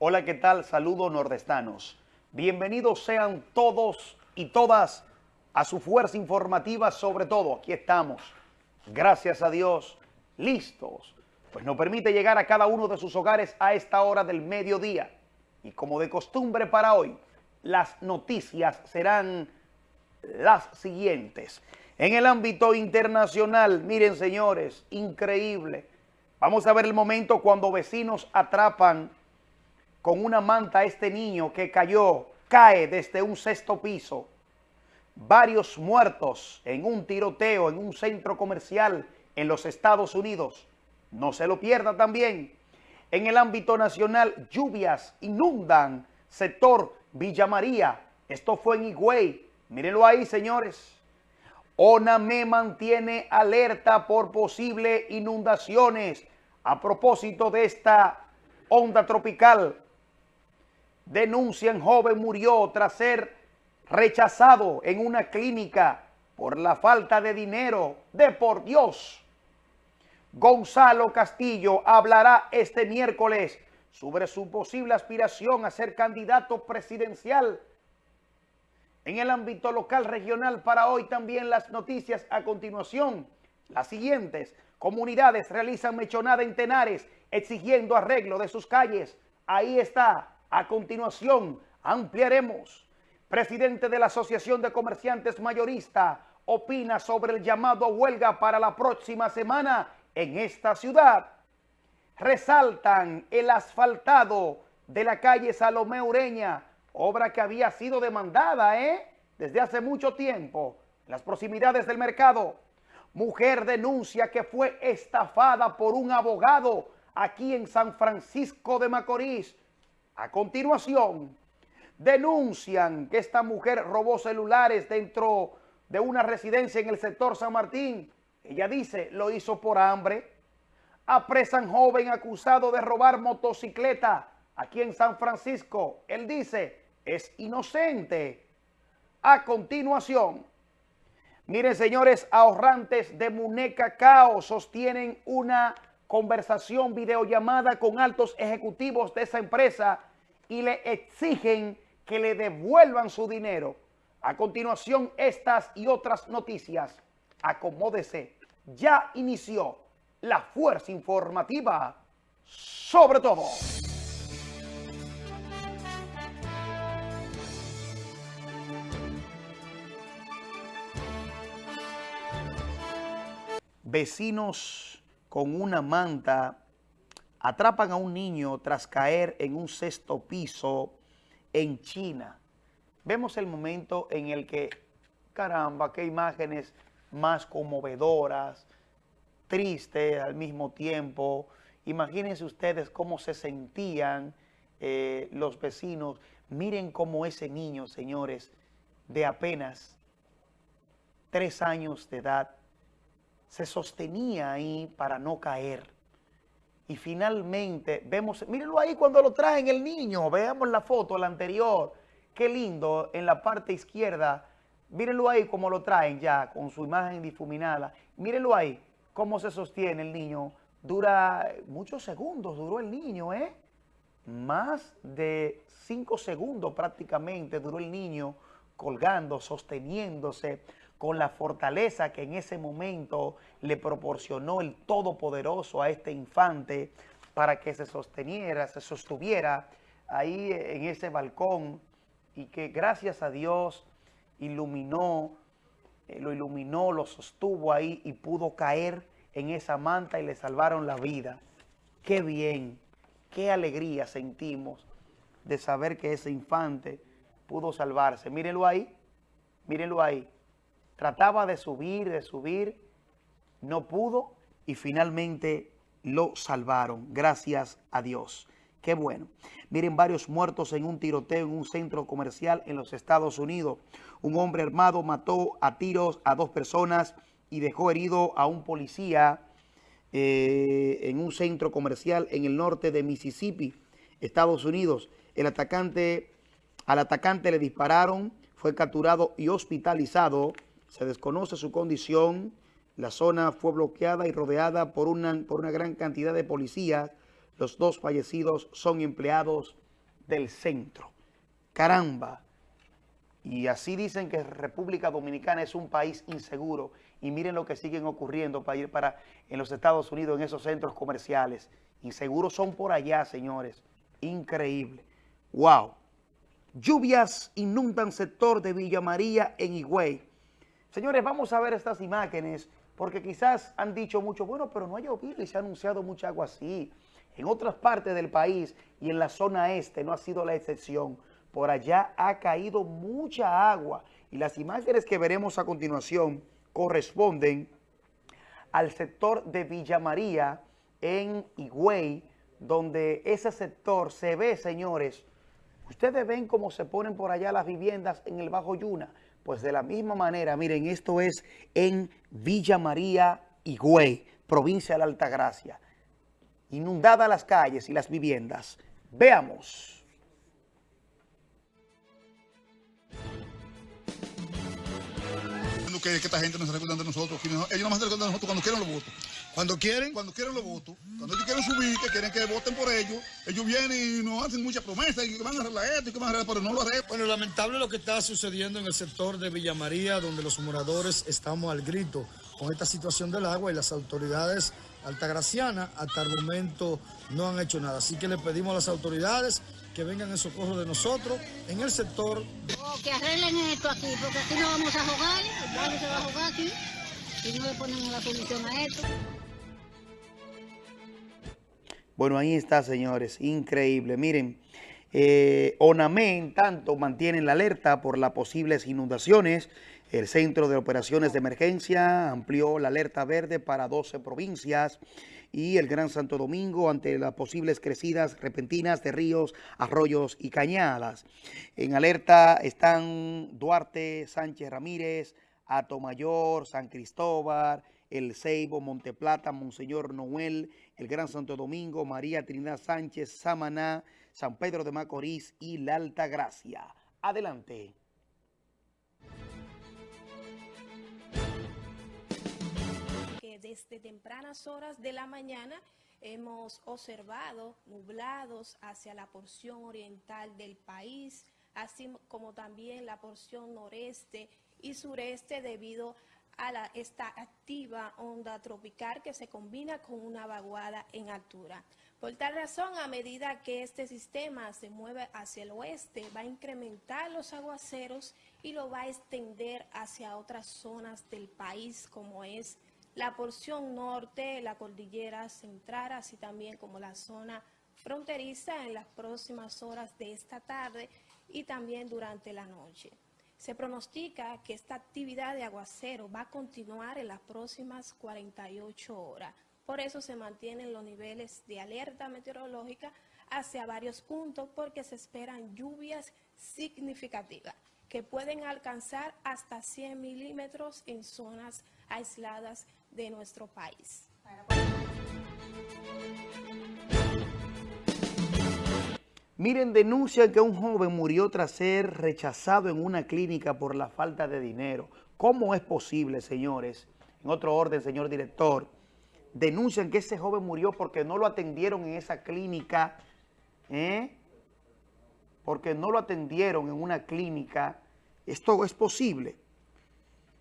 Hola, ¿qué tal? Saludos nordestanos. Bienvenidos sean todos y todas a su fuerza informativa, sobre todo. Aquí estamos, gracias a Dios, listos, pues nos permite llegar a cada uno de sus hogares a esta hora del mediodía. Y como de costumbre para hoy, las noticias serán las siguientes. En el ámbito internacional, miren señores, increíble. Vamos a ver el momento cuando vecinos atrapan con una manta este niño que cayó, cae desde un sexto piso. Varios muertos en un tiroteo en un centro comercial en los Estados Unidos. No se lo pierda también. En el ámbito nacional, lluvias inundan sector Villa María. Esto fue en Higüey. Mírenlo ahí, señores. ONAME mantiene alerta por posibles inundaciones a propósito de esta onda tropical. Denuncian joven murió tras ser rechazado en una clínica por la falta de dinero. De por Dios. Gonzalo Castillo hablará este miércoles sobre su posible aspiración a ser candidato presidencial. En el ámbito local regional para hoy también las noticias a continuación. Las siguientes. Comunidades realizan mechonada en Tenares exigiendo arreglo de sus calles. Ahí está. A continuación ampliaremos. Presidente de la Asociación de Comerciantes Mayorista opina sobre el llamado a huelga para la próxima semana en esta ciudad. Resaltan el asfaltado de la calle Salomé Ureña, obra que había sido demandada ¿eh? desde hace mucho tiempo las proximidades del mercado. Mujer denuncia que fue estafada por un abogado aquí en San Francisco de Macorís. A continuación, denuncian que esta mujer robó celulares dentro de una residencia en el sector San Martín ella dice, lo hizo por hambre. Apresan joven acusado de robar motocicleta aquí en San Francisco. Él dice, es inocente. A continuación, miren señores, ahorrantes de Muneca Cao sostienen una conversación videollamada con altos ejecutivos de esa empresa y le exigen que le devuelvan su dinero. A continuación, estas y otras noticias. Acomódese ya inició la fuerza informativa sobre todo. Vecinos con una manta atrapan a un niño tras caer en un sexto piso en China. Vemos el momento en el que, caramba, qué imágenes más conmovedoras, tristes al mismo tiempo. Imagínense ustedes cómo se sentían eh, los vecinos. Miren cómo ese niño, señores, de apenas tres años de edad, se sostenía ahí para no caer. Y finalmente, vemos, mírenlo ahí cuando lo traen el niño, veamos la foto, la anterior. Qué lindo, en la parte izquierda, Mírenlo ahí cómo lo traen ya con su imagen difuminada. Mírenlo ahí cómo se sostiene el niño. Dura muchos segundos, duró el niño, ¿eh? Más de cinco segundos prácticamente duró el niño colgando, sosteniéndose con la fortaleza que en ese momento le proporcionó el Todopoderoso a este infante para que se sosteniera, se sostuviera ahí en ese balcón y que gracias a Dios iluminó, eh, lo iluminó, lo sostuvo ahí y pudo caer en esa manta y le salvaron la vida. Qué bien, qué alegría sentimos de saber que ese infante pudo salvarse. Mírenlo ahí, mírenlo ahí. Trataba de subir, de subir, no pudo y finalmente lo salvaron. Gracias a Dios. Qué bueno. Miren, varios muertos en un tiroteo en un centro comercial en los Estados Unidos. Un hombre armado mató a tiros a dos personas y dejó herido a un policía eh, en un centro comercial en el norte de Mississippi, Estados Unidos. El atacante, al atacante le dispararon, fue capturado y hospitalizado. Se desconoce su condición. La zona fue bloqueada y rodeada por una, por una gran cantidad de policías los dos fallecidos son empleados del centro. Caramba. Y así dicen que República Dominicana es un país inseguro. Y miren lo que siguen ocurriendo para ir para en los Estados Unidos, en esos centros comerciales. Inseguros son por allá, señores. Increíble. ¡Wow! Lluvias inundan sector de Villa María en Higüey. Señores, vamos a ver estas imágenes porque quizás han dicho mucho, bueno, pero no ha llovido y se ha anunciado mucha agua así. En otras partes del país y en la zona este no ha sido la excepción. Por allá ha caído mucha agua y las imágenes que veremos a continuación corresponden al sector de Villa María en Higüey, donde ese sector se ve, señores, ustedes ven cómo se ponen por allá las viviendas en el Bajo Yuna, pues de la misma manera, miren, esto es en Villa María, Higüey, provincia de la Altagracia. Inundadas las calles y las viviendas. Veamos. Que, esta gente no se recuerda de nosotros. Ellos no más se recuerdan de nosotros cuando quieren los votos. Cuando quieren, cuando quieren los votos. Cuando ellos quieren subir, que quieren que voten por ellos, ellos vienen y nos hacen muchas promesas y que van a arreglar esto y que van a arreglar, pero no lo arreglan. Bueno, lamentable lo que está sucediendo en el sector de Villa María, donde los moradores estamos al grito con esta situación del agua y las autoridades altagracianas hasta el momento no han hecho nada. Así que le pedimos a las autoridades que vengan en socorro de nosotros en el sector. Oh, que arreglen esto aquí, porque aquí no vamos a jugar, el barrio se va a jugar aquí y no le ponen la solución a esto. Bueno, ahí está, señores, increíble. Miren, eh, ONAMEN tanto mantiene la alerta por las posibles inundaciones. El Centro de Operaciones de Emergencia amplió la alerta verde para 12 provincias y el Gran Santo Domingo ante las posibles crecidas repentinas de ríos, arroyos y cañadas. En alerta están Duarte, Sánchez Ramírez, Atomayor, San Cristóbal, El Ceibo, Monteplata, Monseñor Noel, el Gran Santo Domingo, María Trinidad Sánchez, Samaná, San Pedro de Macorís y La Alta Gracia. Adelante. Desde tempranas horas de la mañana hemos observado nublados hacia la porción oriental del país, así como también la porción noreste y sureste debido a la, esta activa onda tropical que se combina con una vaguada en altura. Por tal razón, a medida que este sistema se mueve hacia el oeste, va a incrementar los aguaceros y lo va a extender hacia otras zonas del país, como es la porción norte, la cordillera central, así también como la zona fronteriza en las próximas horas de esta tarde y también durante la noche. Se pronostica que esta actividad de aguacero va a continuar en las próximas 48 horas. Por eso se mantienen los niveles de alerta meteorológica hacia varios puntos porque se esperan lluvias significativas que pueden alcanzar hasta 100 milímetros en zonas aisladas de nuestro país. Miren, denuncian que un joven murió tras ser rechazado en una clínica por la falta de dinero. ¿Cómo es posible, señores? En otro orden, señor director, denuncian que ese joven murió porque no lo atendieron en esa clínica, ¿eh? porque no lo atendieron en una clínica. Esto es posible.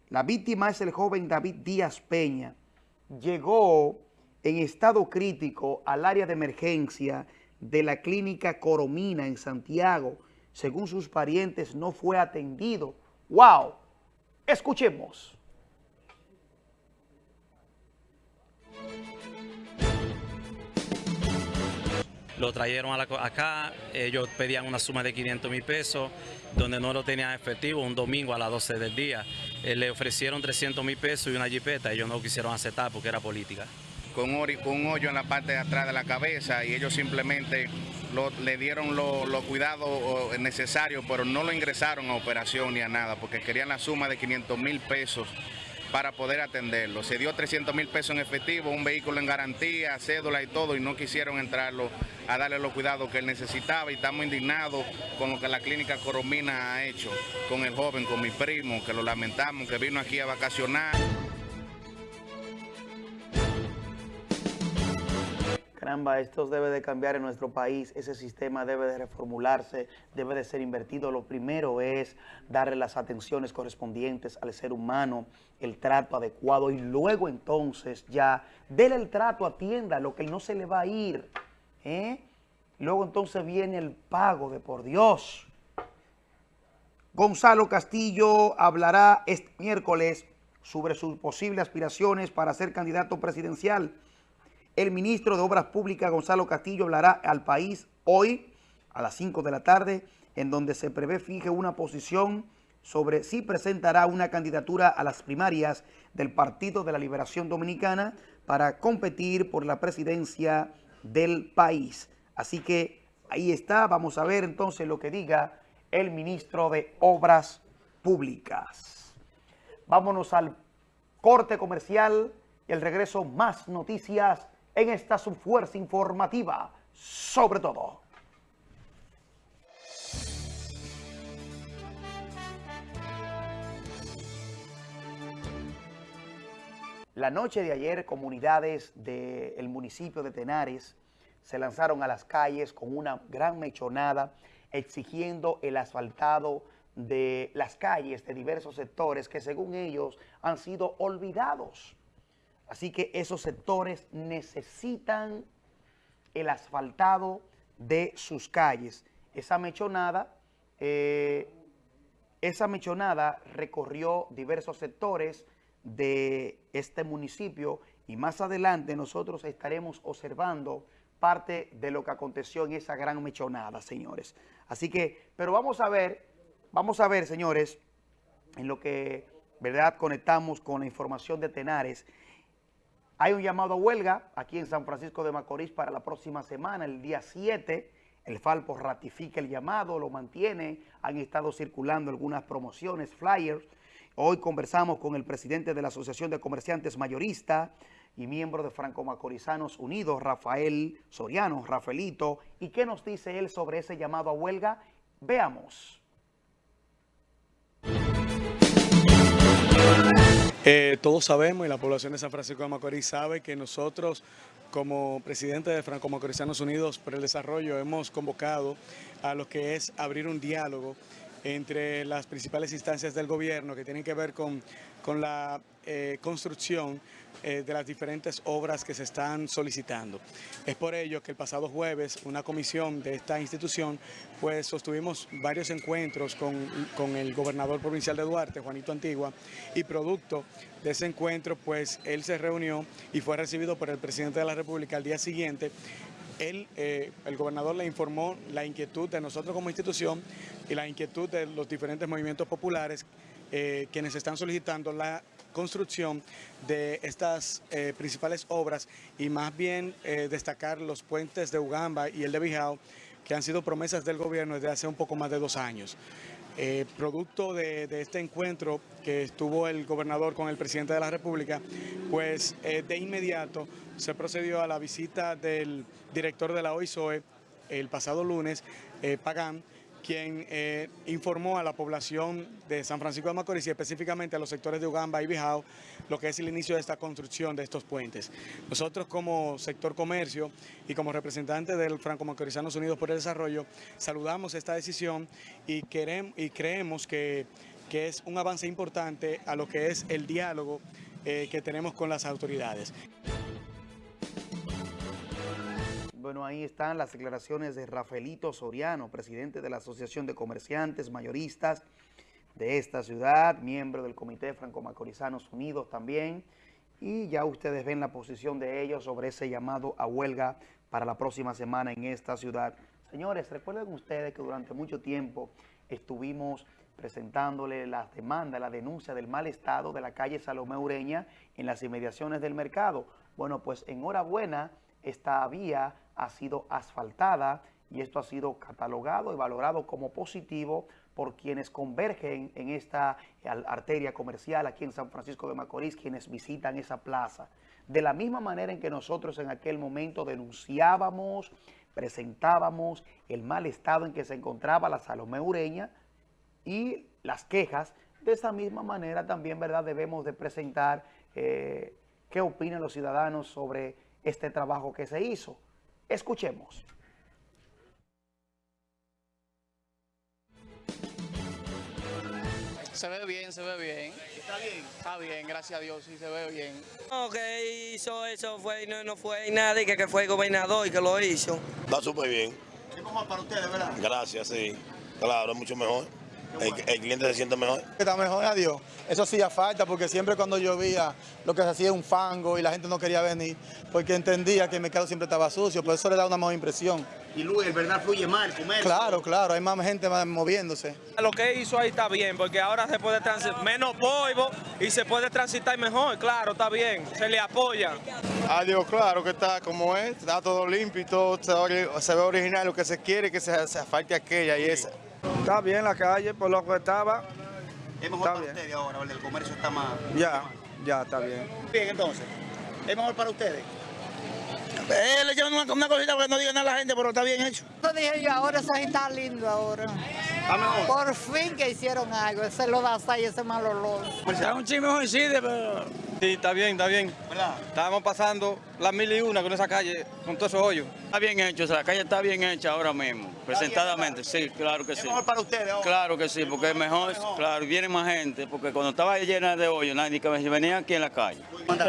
La víctima es el joven David Díaz Peña. Llegó en estado crítico al área de emergencia de la clínica Coromina en Santiago. Según sus parientes, no fue atendido. ¡Wow! Escuchemos. Lo trajeron acá, ellos pedían una suma de 500 mil pesos, donde no lo tenían efectivo, un domingo a las 12 del día. Eh, le ofrecieron 300 mil pesos y una jipeta, ellos no quisieron aceptar porque era política. Con, un hoyo en la parte de atrás de la cabeza y ellos simplemente le dieron los cuidados necesarios, pero no lo ingresaron a operación ni a nada, porque querían la suma de 500 mil pesos para poder atenderlo. Se dio 300 mil pesos en efectivo, un vehículo en garantía, cédula y todo, y no quisieron entrarlo a darle los cuidados que él necesitaba y estamos indignados con lo que la clínica Coromina ha hecho con el joven, con mi primo, que lo lamentamos, que vino aquí a vacacionar. Caramba, esto debe de cambiar en nuestro país, ese sistema debe de reformularse, debe de ser invertido. Lo primero es darle las atenciones correspondientes al ser humano, el trato adecuado y luego entonces ya, déle el trato, atienda lo que no se le va a ir. ¿eh? Luego entonces viene el pago de por Dios. Gonzalo Castillo hablará este miércoles sobre sus posibles aspiraciones para ser candidato presidencial. El ministro de Obras Públicas, Gonzalo Castillo, hablará al país hoy a las 5 de la tarde, en donde se prevé fije una posición sobre si presentará una candidatura a las primarias del Partido de la Liberación Dominicana para competir por la presidencia del país. Así que ahí está, vamos a ver entonces lo que diga el ministro de Obras Públicas. Vámonos al corte comercial y el regreso más noticias en esta su fuerza informativa, sobre todo. La noche de ayer, comunidades del municipio de Tenares se lanzaron a las calles con una gran mechonada exigiendo el asfaltado de las calles de diversos sectores que según ellos han sido olvidados. Así que esos sectores necesitan el asfaltado de sus calles. Esa mechonada, eh, esa mechonada recorrió diversos sectores de este municipio y más adelante nosotros estaremos observando parte de lo que aconteció en esa gran mechonada, señores. Así que, pero vamos a ver, vamos a ver, señores, en lo que, ¿verdad?, conectamos con la información de Tenares, hay un llamado a huelga aquí en San Francisco de Macorís para la próxima semana, el día 7. El Falpo ratifica el llamado, lo mantiene. Han estado circulando algunas promociones, flyers. Hoy conversamos con el presidente de la Asociación de Comerciantes Mayoristas y miembro de Franco Macorizanos Unidos, Rafael Soriano, Rafaelito. ¿Y qué nos dice él sobre ese llamado a huelga? Veamos. Eh, todos sabemos y la población de San Francisco de Macorís sabe que nosotros como presidente de Franco Macorizanos Unidos por el Desarrollo hemos convocado a lo que es abrir un diálogo entre las principales instancias del gobierno que tienen que ver con, con la eh, construcción eh, de las diferentes obras que se están solicitando. Es por ello que el pasado jueves una comisión de esta institución pues sostuvimos varios encuentros con, con el gobernador provincial de Duarte, Juanito Antigua, y producto de ese encuentro pues él se reunió y fue recibido por el presidente de la República al día siguiente él, eh, el gobernador le informó la inquietud de nosotros como institución y la inquietud de los diferentes movimientos populares eh, quienes están solicitando la construcción de estas eh, principales obras y más bien destacar los puentes de Ugamba y el de Bijao que han sido promesas del gobierno desde hace un poco más de dos años. producto de, de, este encuentro que estuvo el gobernador con el presidente de la República, pues de inmediato se procedió a la visita del director de la OISOE el pasado lunes, eh, Pagán, quien eh, informó a la población de San Francisco de Macorís y específicamente a los sectores de Ugamba y Bijao lo que es el inicio de esta construcción de estos puentes. Nosotros como sector comercio y como representante del Franco Macorizanos Unidos por el Desarrollo saludamos esta decisión y, queremos, y creemos que, que es un avance importante a lo que es el diálogo eh, que tenemos con las autoridades. Bueno, ahí están las declaraciones de Rafaelito Soriano, presidente de la Asociación de Comerciantes Mayoristas de esta ciudad, miembro del Comité Franco-Macorizanos Unidos también, y ya ustedes ven la posición de ellos sobre ese llamado a huelga para la próxima semana en esta ciudad. Señores, recuerden ustedes que durante mucho tiempo estuvimos presentándole las demandas, la denuncia del mal estado de la calle Salomé Ureña en las inmediaciones del mercado. Bueno, pues enhorabuena, esta vía ha sido asfaltada y esto ha sido catalogado y valorado como positivo por quienes convergen en esta arteria comercial aquí en San Francisco de Macorís, quienes visitan esa plaza. De la misma manera en que nosotros en aquel momento denunciábamos, presentábamos el mal estado en que se encontraba la Salomé Ureña y las quejas, de esa misma manera también verdad debemos de presentar eh, qué opinan los ciudadanos sobre este trabajo que se hizo. Escuchemos. Se ve bien, se ve bien. ¿Está bien? Está bien, gracias a Dios, sí, se ve bien. No, que hizo eso fue, no, no fue nadie, que, que fue el gobernador y que lo hizo. Está súper bien. Es mejor para ustedes, ¿verdad? Gracias, sí. Claro, es mucho mejor. El, el cliente se siente mejor. Está mejor, adiós. Eso sí ya falta, porque siempre cuando llovía lo que se hacía era un fango y la gente no quería venir, porque entendía que el mercado siempre estaba sucio, por eso le da una mejor impresión. Y Luis, el verdad fluye mal, comer. Claro, claro, hay más gente más moviéndose. Lo que hizo ahí está bien, porque ahora se puede transitar, menos polvo y se puede transitar mejor, claro, está bien, se le apoya. Adiós, claro que está como es, está todo limpio y todo se ve, se ve original, lo que se quiere que se, se falte aquella y esa. Está bien la calle, por lo que estaba. Es mejor Está para bien. ustedes ahora, ¿verdad? El comercio está más... Ya, ya está bien. Bien, entonces. Es mejor para ustedes. Eh, le llaman una, una cosita para que no digan nada a la gente, pero está bien hecho. Eso dije yo, ahora eso está lindo ahora. Por fin que hicieron algo, ese lo da y ese mal olor. Está un chisme coincide, pero... Sí, está bien, está bien. Estábamos pasando las mil y una con esa calle, con todos esos hoyos. Está bien hecho, o sea, la calle está bien hecha ahora mismo, presentadamente, sí, claro que sí. mejor para ustedes ahora. Claro que sí, porque es mejor, claro, viene más gente, porque cuando estaba llena de hoyos, nadie que venía aquí en la calle.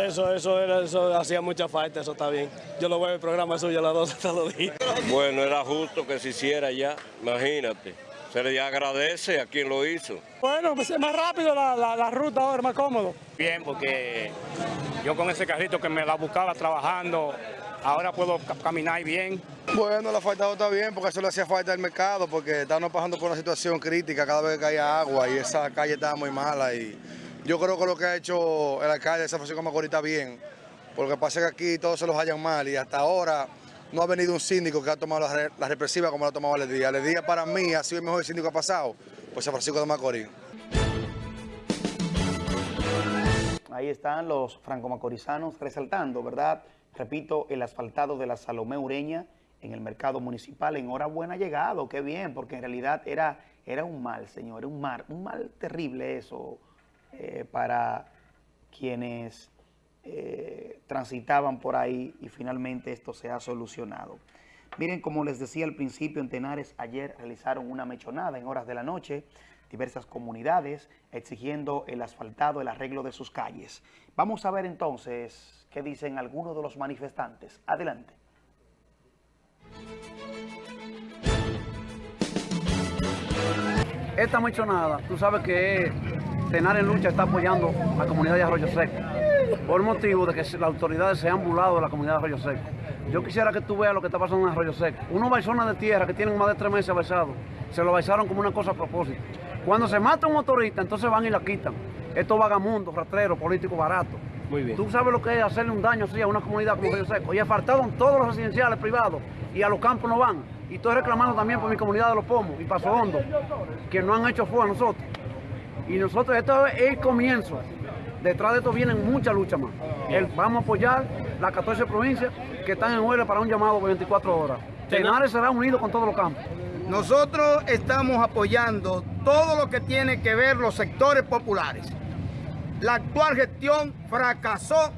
Eso, eso, era, eso hacía mucha falta, eso está bien. Yo lo veo en el programa suyo a las 12 todos los días. Bueno, era justo que se hiciera ya, imagínate. Se le agradece a quien lo hizo. Bueno, pues es más rápido la, la, la ruta ahora, más cómodo. Bien, porque yo con ese carrito que me la buscaba trabajando, ahora puedo ca- caminar bien. Bueno, la falta está bien porque eso le hacía falta al mercado porque estábamos pasando por una situación crítica cada vez que caía agua y esa calle estaba muy mala y yo creo que lo que ha hecho el alcalde de San Francisco de Macorís está bien porque pasa que aquí todos se los hallan mal y hasta ahora no ha venido un síndico que ha tomado la, re- la represiva como la ha tomado Aledía. Aledía para mí ha sido el mejor síndico que ha pasado por San Francisco de Macorís. Ahí están los franco-macorizanos resaltando, ¿verdad? Repito, el asfaltado de la Salomé Ureña en el mercado municipal. Enhorabuena llegado, qué bien, porque en realidad era, era un mal, señor, un mal, un mal terrible eso eh, para quienes eh, transitaban por ahí y finalmente esto se ha solucionado. Miren, como les decía al principio, en Tenares ayer realizaron una mechonada en horas de la noche, diversas comunidades exigiendo el asfaltado, el arreglo de sus calles. Vamos a ver entonces qué dicen algunos de los manifestantes. Adelante. Esta mechonada, tú sabes que Tenar en Lucha está apoyando a la comunidad de Arroyo Seco, por motivo de que las autoridades se han burlado de la comunidad de Arroyo Seco. Yo quisiera que tú veas lo que está pasando en Arroyo Seco. Unos baizones de tierra que tienen más de tres meses baisados, se lo baisaron como una cosa a propósito. Cuando se mata un motorista, entonces van y la quitan. Estos vagamundos, rastreros, políticos baratos. Muy bien. Tú sabes lo que es hacerle un daño así a una comunidad como Arroyo Seco. Y apartaron todos los residenciales privados y a los campos no van. Y estoy reclamando también por mi comunidad de los Pomos y Paso Hondo, que no han hecho fuego a nosotros. Y nosotros, esto es el comienzo. Detrás de esto vienen muchas luchas más. El- vamos a apoyar las 14 provincias que están en huelga para un llamado por 24 horas. Tenares será unido con todos los campos. Nosotros estamos apoyando todo lo que tiene que ver los sectores populares. La actual gestión fracasó,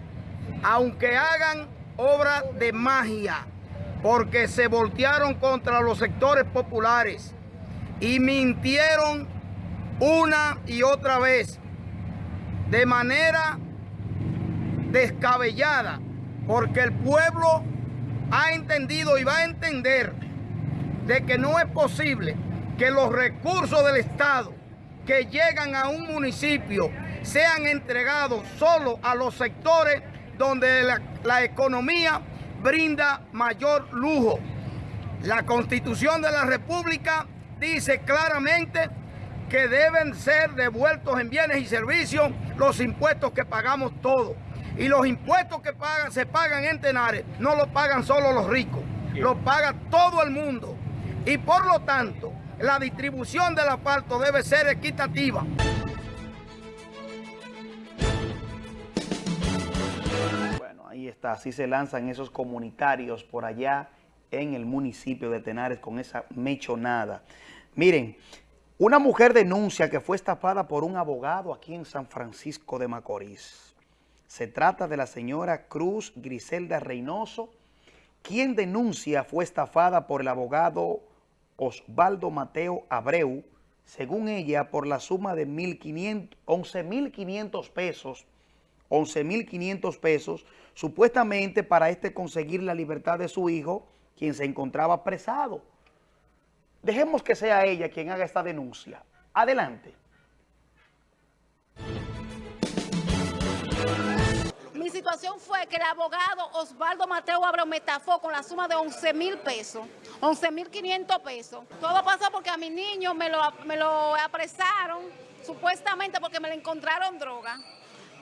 aunque hagan obra de magia, porque se voltearon contra los sectores populares y mintieron una y otra vez de manera descabellada, porque el pueblo ha entendido y va a entender de que no es posible que los recursos del Estado que llegan a un municipio sean entregados solo a los sectores donde la, la economía brinda mayor lujo. La Constitución de la República dice claramente que deben ser devueltos en bienes y servicios los impuestos que pagamos todos. Y los impuestos que pagan, se pagan en Tenares no los pagan solo los ricos, los paga todo el mundo. Y por lo tanto, la distribución del asfalto debe ser equitativa. Bueno, ahí está, así se lanzan esos comunitarios por allá en el municipio de Tenares con esa mechonada. Miren, una mujer denuncia que fue estafada por un abogado aquí en San Francisco de Macorís. Se trata de la señora Cruz Griselda Reynoso, quien denuncia fue estafada por el abogado Osvaldo Mateo Abreu, según ella, por la suma de 11.500 pesos, 11.500 pesos, supuestamente para este conseguir la libertad de su hijo, quien se encontraba apresado. Dejemos que sea ella quien haga esta denuncia. Adelante. Mi situación fue que el abogado Osvaldo Mateo Abreu me estafó con la suma de 11 mil pesos, 11 mil 500 pesos. Todo pasó porque a mi niño me lo, me lo apresaron, supuestamente porque me le encontraron droga.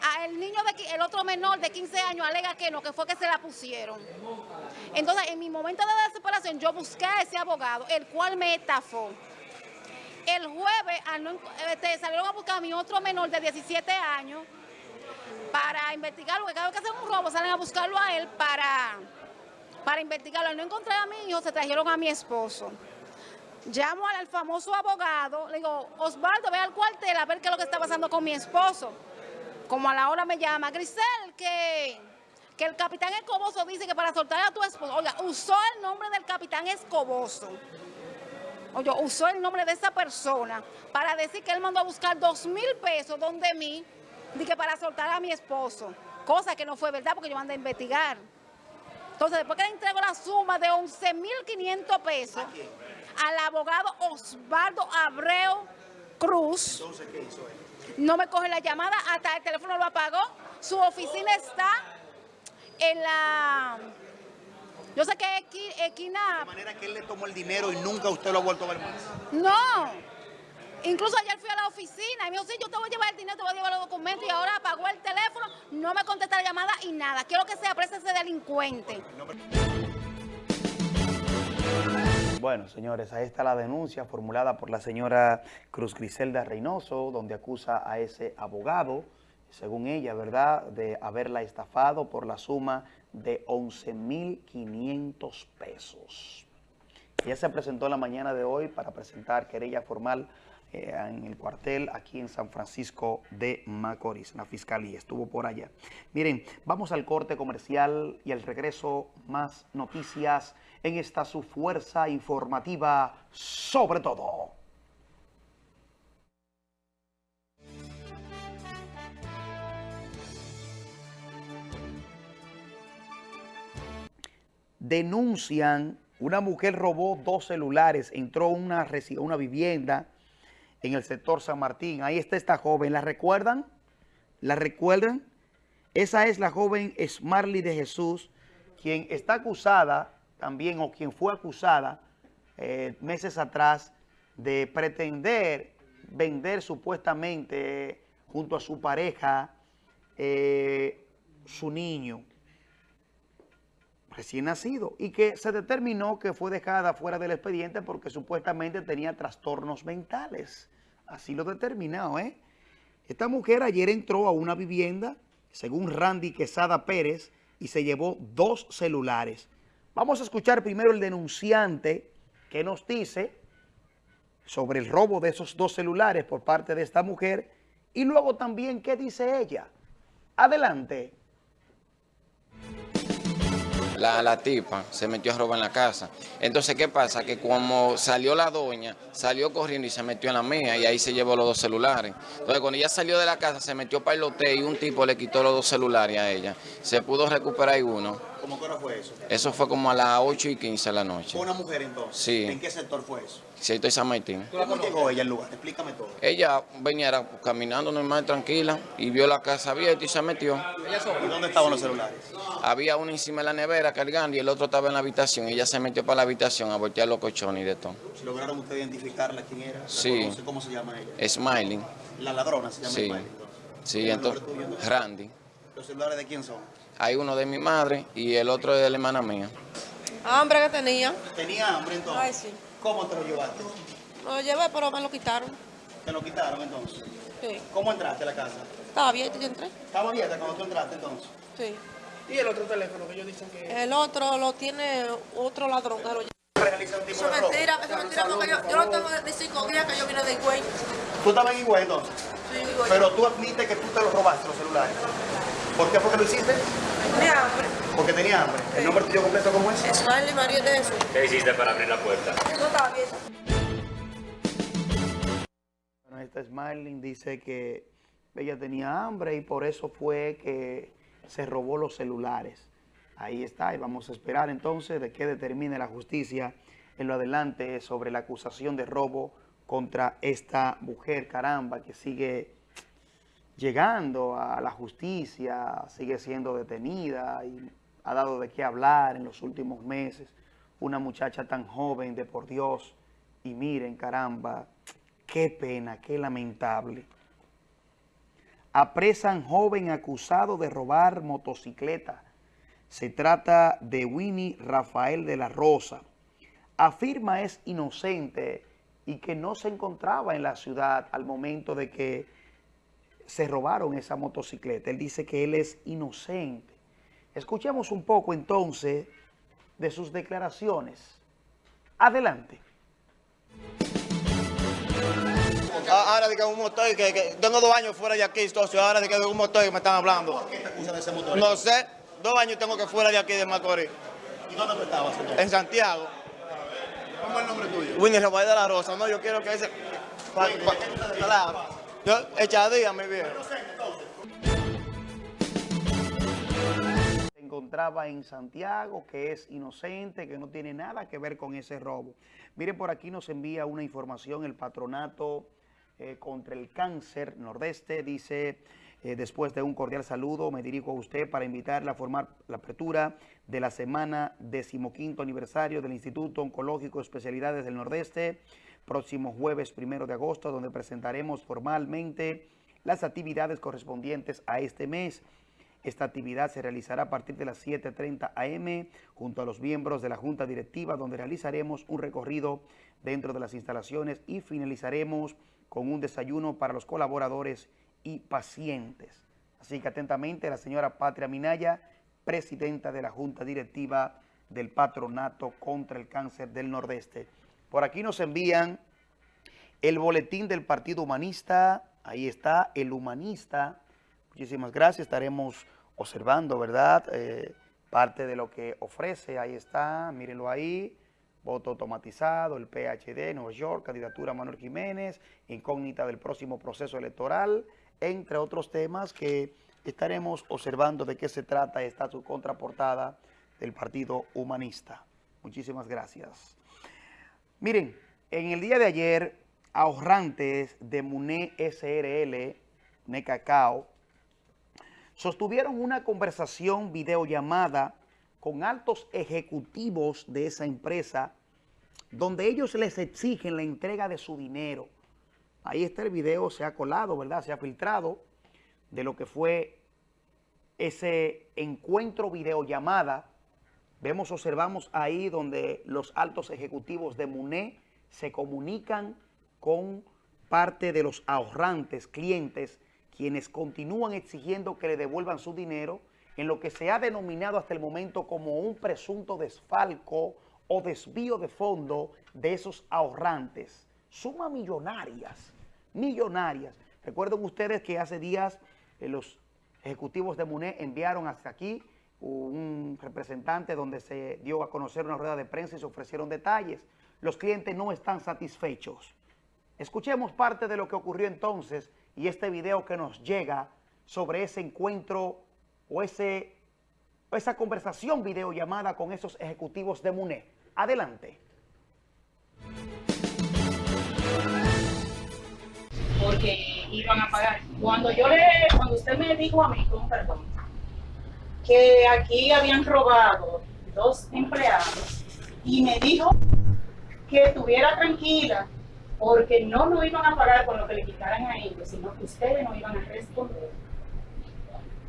A el niño, de, el otro menor de 15 años alega que no, que fue que se la pusieron. Entonces, en mi momento de desesperación, yo busqué a ese abogado, el cual me estafó. El jueves este, salieron a buscar a mi otro menor de 17 años para investigarlo, porque cada vez que hacen un robo salen a buscarlo a él para, para investigarlo. Al no encontrar a mi hijo, se trajeron a mi esposo. Llamo al, famoso abogado, le digo, Osvaldo, ve al cuartel a ver qué es lo que está pasando con mi esposo. Como a la hora me llama, Grisel, que, que el capitán Escoboso dice que para soltar a tu esposo, oiga, usó el nombre del capitán Escoboso. Oye, usó el nombre de esa persona para decir que él mandó a buscar dos mil pesos donde mí Dije para soltar a mi esposo, cosa que no fue verdad porque yo mandé a investigar. Entonces, después que le entrego la suma de 11.500 pesos al abogado Osvaldo Abreu Cruz, no me coge la llamada, hasta el teléfono lo apagó. Su oficina está en la... Yo sé que es Equina... De manera que él le tomó el dinero y nunca usted lo ha vuelto a ver más. No, Incluso ayer fui a la oficina y me dijo, sí, yo te voy a llevar el dinero, te voy a llevar los documentos y ahora apagó el teléfono, no me contesta la llamada y nada. Quiero que se aprecie ese delincuente. Bueno, señores, ahí está la denuncia formulada por la señora Cruz Griselda Reynoso, donde acusa a ese abogado, según ella, ¿verdad?, de haberla estafado por la suma de 11.500 pesos. Ella se presentó en la mañana de hoy para presentar querella formal eh, en el cuartel aquí en San Francisco de Macorís, la Fiscalía, estuvo por allá. Miren, vamos al corte comercial y al regreso más noticias en esta su fuerza informativa sobre todo. Denuncian, una mujer robó dos celulares, entró a una, una vivienda, en el sector San Martín. Ahí está esta joven, ¿la recuerdan? ¿La recuerdan? Esa es la joven Smarly de Jesús, quien está acusada también, o quien fue acusada eh, meses atrás de pretender vender supuestamente junto a su pareja eh, su niño recién nacido y que se determinó que fue dejada fuera del expediente porque supuestamente tenía trastornos mentales. Así lo determinado, ¿eh? Esta mujer ayer entró a una vivienda, según Randy Quesada Pérez, y se llevó dos celulares. Vamos a escuchar primero el denunciante que nos dice sobre el robo de esos dos celulares por parte de esta mujer y luego también qué dice ella. Adelante la, tipa se metió a robar en la casa. Entonces, ¿qué pasa? Que como salió la doña, salió corriendo y se metió en la mía y ahí se llevó los dos celulares. Entonces, cuando ella salió de la casa, se metió para el hotel y un tipo le quitó los dos celulares a ella. Se pudo recuperar uno. ¿Cómo que hora fue eso? Eso fue como a las 8 y 15 de la noche. ¿Fue una mujer entonces? Sí. ¿En qué sector fue eso? Sector San Martín. ¿Cómo llegó ella al lugar? Explícame todo. Ella venía caminando normal, tranquila, y vio la casa abierta y se metió. ¿Y dónde estaban los celulares? Había uno encima de la nevera cargando y el otro estaba en la habitación. Ella se metió para la habitación a voltear los colchones y de todo. ¿Lograron usted identificarla quién era? Sí. ¿Cómo se llama ella? Smiling. ¿La ladrona se llama sí. Smiling? Sí, entonces, Randy. ¿Los celulares de quién son? Hay uno de mi madre y el otro de la hermana mía. Hambre que tenía. ¿Tenía hambre entonces? Ay, sí. ¿Cómo te lo llevaste? Lo llevé, pero me lo quitaron. ¿Te lo quitaron entonces? Sí. ¿Cómo entraste a la casa? Estaba abierta, yo entré. ¿Estaba abierta cuando tú entraste entonces? Sí. ¿Y el otro teléfono que ellos dicen que...? El otro lo tiene otro ladrón que lo lleva. ¿Realiza un tipo Eso es mentira, eso es mentira, porque yo, yo no tengo de cinco días que yo vine de Higüey. ¿Tú estabas en Higüey entonces? Sí, Higüey. Pero tú admites que tú te los robaste los celulares. ¿Por qué fue que lo hiciste? Tenía hambre. Porque tenía hambre. ¿El nombre tuyo completo cómo es? Smiley María de eso. ¿Qué hiciste para abrir la puerta? No estaba bien. Bueno, esta Smiling dice que ella tenía hambre y por eso fue que se robó los celulares. Ahí está, y vamos a esperar entonces de que determine la justicia en lo adelante sobre la acusación de robo contra esta mujer, caramba, que sigue llegando a la justicia, sigue siendo detenida y ha dado de qué hablar en los últimos meses. Una muchacha tan joven, de por Dios, y miren, caramba, qué pena, qué lamentable. Apresan joven acusado de robar motocicleta. Se trata de Winnie Rafael de la Rosa. Afirma es inocente y que no se encontraba en la ciudad al momento de que se robaron esa motocicleta. Él dice que él es inocente. Escuchemos un poco entonces de sus declaraciones. Adelante. Ahora de que un motor, que, que tengo dos años fuera de aquí, socio, ahora de que un motor que me están hablando. ¿Por qué te acusan de ese motor? No sé, dos años tengo que fuera de aquí de Macorís. ¿Y dónde tú estabas? En Santiago. ¿Cómo es el nombre tuyo? Winnie Rafael de la Rosa, no, yo quiero que ese... pa- pa- echadía, mi viejo. Se encontraba en Santiago, que es inocente, que no tiene nada que ver con ese robo. Miren, por aquí nos envía una información el patronato eh, contra el cáncer nordeste. Dice, eh, después de un cordial saludo, me dirijo a usted para invitarle a formar la apertura de la semana decimoquinto aniversario del Instituto Oncológico Especialidades del Nordeste, próximo jueves primero de agosto, donde presentaremos formalmente las actividades correspondientes a este mes. Esta actividad se realizará a partir de las 7.30 am junto a los miembros de la Junta Directiva, donde realizaremos un recorrido dentro de las instalaciones y finalizaremos con un desayuno para los colaboradores y pacientes. Así que atentamente la señora Patria Minaya, presidenta de la Junta Directiva del Patronato contra el Cáncer del Nordeste. Por aquí nos envían el boletín del Partido Humanista, ahí está, el humanista. Muchísimas gracias, estaremos observando, ¿verdad? Eh, parte de lo que ofrece, ahí está, mírenlo ahí, voto automatizado, el PHD, Nueva York, candidatura Manuel Jiménez, incógnita del próximo proceso electoral, entre otros temas que estaremos observando de qué se trata esta su contraportada del Partido Humanista. Muchísimas gracias. Miren, en el día de ayer, ahorrantes de MUNE SRL, MUNE Cacao, sostuvieron una conversación videollamada con altos ejecutivos de esa empresa, donde ellos les exigen la entrega de su dinero. Ahí está el video, se ha colado, ¿verdad? Se ha filtrado de lo que fue ese encuentro videollamada. Vemos, observamos ahí donde los altos ejecutivos de MUNE se comunican con parte de los ahorrantes, clientes, quienes continúan exigiendo que le devuelvan su dinero en lo que se ha denominado hasta el momento como un presunto desfalco o desvío de fondo de esos ahorrantes. Sumas millonarias, millonarias. Recuerden ustedes que hace días eh, los ejecutivos de MUNE enviaron hasta aquí un representante donde se dio a conocer una rueda de prensa y se ofrecieron detalles. Los clientes no están satisfechos. Escuchemos parte de lo que ocurrió entonces y este video que nos llega sobre ese encuentro o, ese, esa conversación videollamada con esos ejecutivos de MUNE. Adelante. porque iban a pagar. Cuando yo le, cuando usted me dijo a mí, con perdón, que aquí habían robado dos empleados y me dijo que estuviera tranquila porque no nos iban a pagar con lo que le quitaran a ellos, sino que ustedes no iban a responder.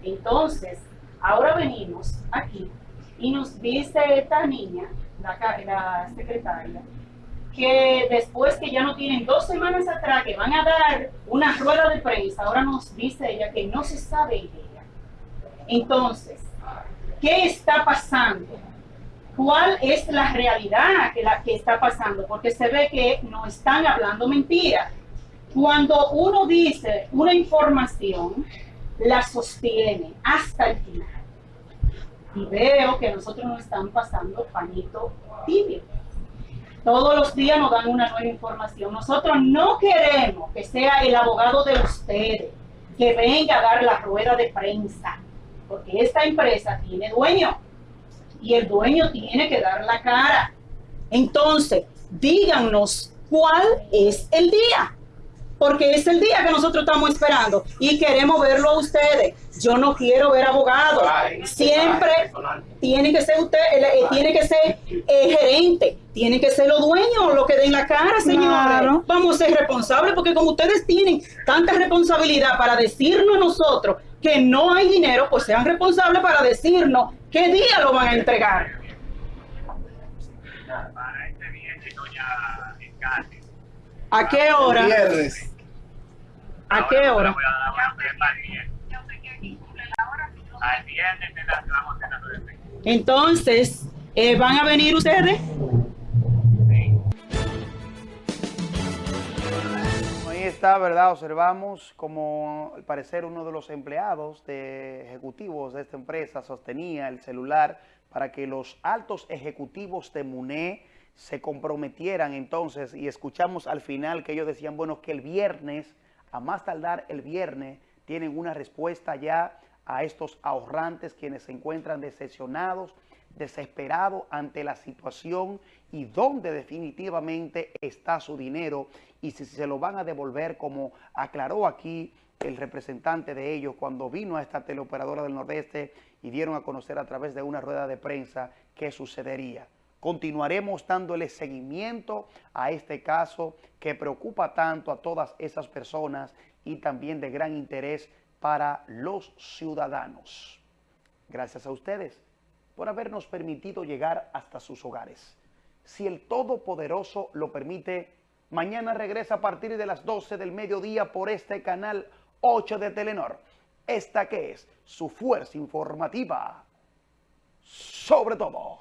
Entonces, ahora venimos aquí y nos dice esta niña, la, secretaria, que después que ya no tienen dos semanas atrás que van a dar una rueda de prensa, ahora nos dice ella que no se sabe ella. Entonces, ¿qué está pasando? ¿Cuál es la realidad que, la, que está pasando? Porque se ve que no están hablando mentira. Cuando uno dice una información la sostiene hasta el final. Y veo que nosotros nos están pasando pañito tibio. Todos los días nos dan una nueva información. Nosotros no queremos que sea el abogado de ustedes que venga a dar la rueda de prensa, porque esta empresa tiene dueño y el dueño tiene que dar la cara. Entonces, díganos cuál es el día, porque es el día que nosotros estamos esperando y queremos verlo a ustedes. Yo no quiero ver abogados. Siempre tiene que ser usted, eh, tiene que ser eh, gerente, tiene que ser los dueños lo que den la cara, señores. Vamos a ser responsables porque como ustedes tienen tanta responsabilidad para decirnos a nosotros que no hay dinero, pues sean responsables para decirnos qué día lo van a entregar. ¿A qué hora? Viernes. ¿A qué hora? Entonces, eh, ¿van a venir ustedes? Está, ¿verdad? Observamos como al parecer uno de los empleados de ejecutivos de esta empresa sostenía el celular para que los altos ejecutivos de MUNE se comprometieran entonces y escuchamos al final que ellos decían, bueno, que el viernes, a más tardar el viernes, tienen una respuesta ya a estos ahorrantes quienes se encuentran decepcionados, desesperados ante la situación y donde definitivamente está su dinero y si se lo van a devolver como aclaró aquí el representante de ellos cuando vino a esta teleoperadora del Nordeste y dieron a conocer a través de una rueda de prensa qué sucedería. Continuaremos dándole seguimiento a este caso que preocupa tanto a todas esas personas y también de gran interés para los ciudadanos. Gracias a ustedes por habernos permitido llegar hasta sus hogares. Si el Todopoderoso lo permite, mañana regresa a partir de las 12 del mediodía por este canal 8 de Telenor. Esta que es su fuerza informativa sobre todo.